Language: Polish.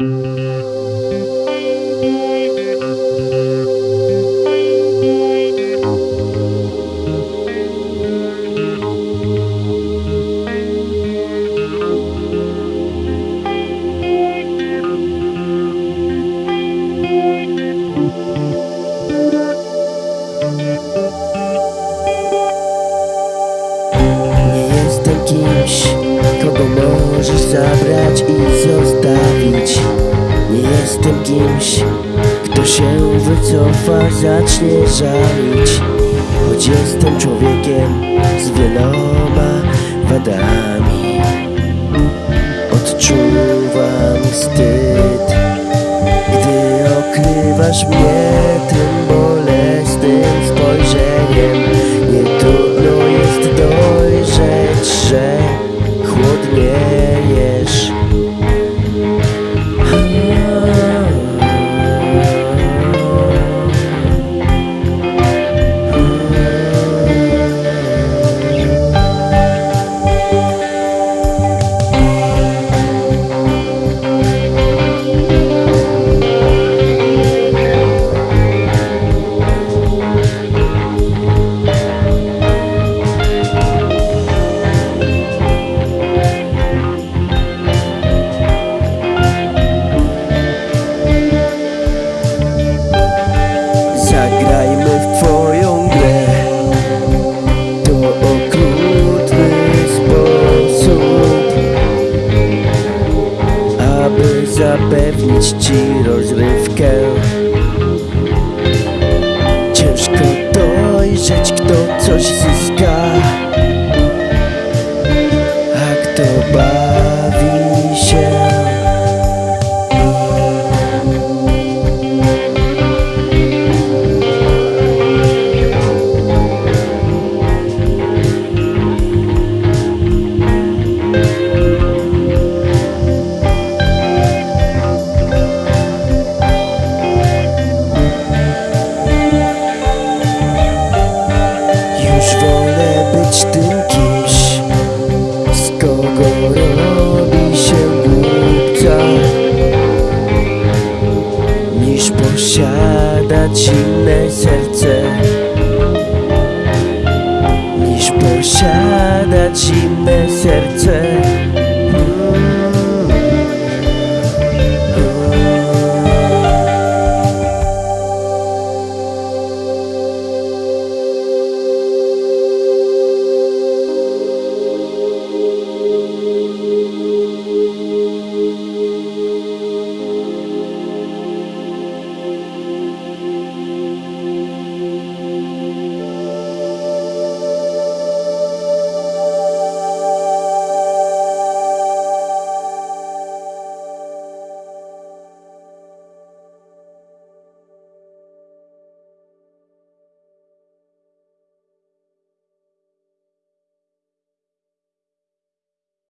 Nie możesz zabrać i zostawić. Nie jestem kimś, kto się wycofa, zacznie żalić. Choć jestem człowiekiem z wieloma wadami. Odczuwam wstyd, gdy okrywasz mnie tym zapewnić ci rozrywkę. Ciężko dojrzeć kto coś zyska być tym kimś Z kogo robi się głupca. Niż posiadać inne serce. Niż posiadać inne